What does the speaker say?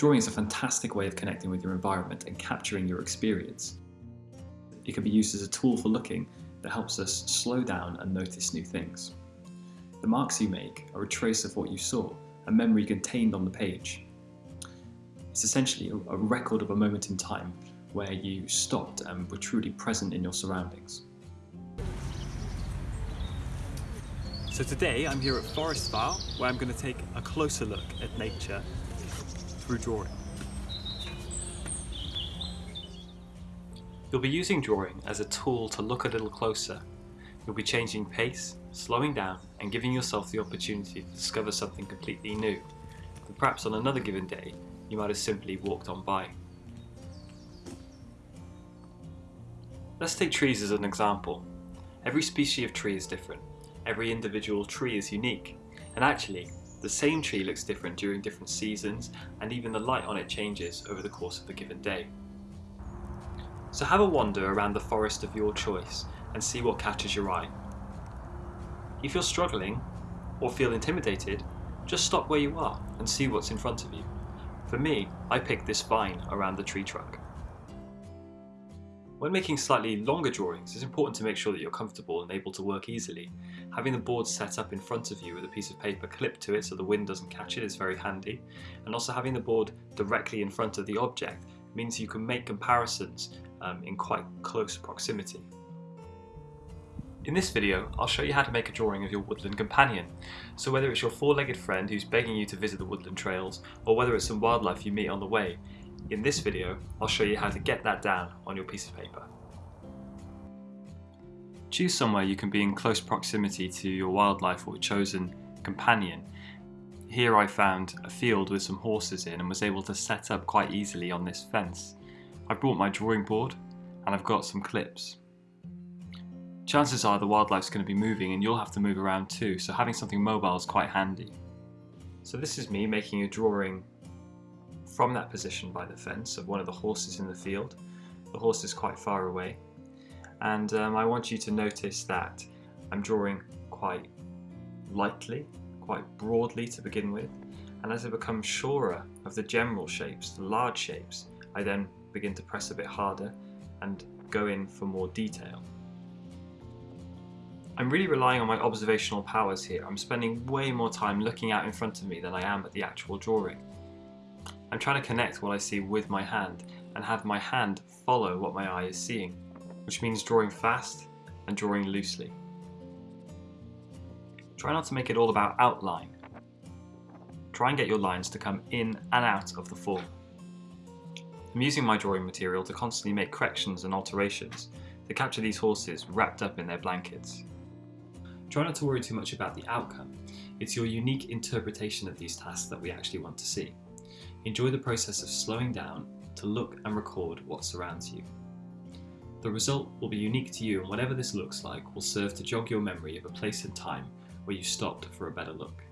Drawing is a fantastic way of connecting with your environment and capturing your experience. It can be used as a tool for looking that helps us slow down and notice new things. The marks you make are a trace of what you saw, a memory contained on the page. It's essentially a record of a moment in time where you stopped and were truly present in your surroundings. So today I'm here at Forest Vale where I'm going to take a closer look at nature through drawing. You'll be using drawing as a tool to look a little closer. You'll be changing pace, slowing down and giving yourself the opportunity to discover something completely new that perhaps on another given day you might have simply walked on by. Let's take trees as an example. Every species of tree is different. Every individual tree is unique. And actually, the same tree looks different during different seasons and even the light on it changes over the course of a given day. So have a wander around the forest of your choice and see what catches your eye. If you're struggling or feel intimidated, just stop where you are and see what's in front of you. For me, I picked this vine around the tree trunk. When making slightly longer drawings, it's important to make sure that you're comfortable and able to work easily. Having the board set up in front of you with a piece of paper clipped to it so the wind doesn't catch it is very handy. And also having the board directly in front of the object means you can make comparisons um, in quite close proximity. In this video, I'll show you how to make a drawing of your woodland companion. So whether it's your four-legged friend who's begging you to visit the woodland trails, or whether it's some wildlife you meet on the way, in this video, I'll show you how to get that down on your piece of paper. Choose somewhere you can be in close proximity to your wildlife or chosen companion. Here I found a field with some horses in and was able to set up quite easily on this fence. I brought my drawing board and I've got some clips. Chances are the wildlife's going to be moving and you'll have to move around too, so having something mobile is quite handy. So this is me making a drawing from that position by the fence of one of the horses in the field. The horse is quite far away and um, I want you to notice that I'm drawing quite lightly, quite broadly to begin with and as I become surer of the general shapes, the large shapes, I then begin to press a bit harder and go in for more detail. I'm really relying on my observational powers here. I'm spending way more time looking out in front of me than I am at the actual drawing. I'm trying to connect what I see with my hand and have my hand follow what my eye is seeing, which means drawing fast and drawing loosely. Try not to make it all about outline. Try and get your lines to come in and out of the form. I'm using my drawing material to constantly make corrections and alterations to capture these horses wrapped up in their blankets. Try not to worry too much about the outcome. It's your unique interpretation of these tasks that we actually want to see. Enjoy the process of slowing down to look and record what surrounds you. The result will be unique to you and whatever this looks like will serve to jog your memory of a place and time where you stopped for a better look.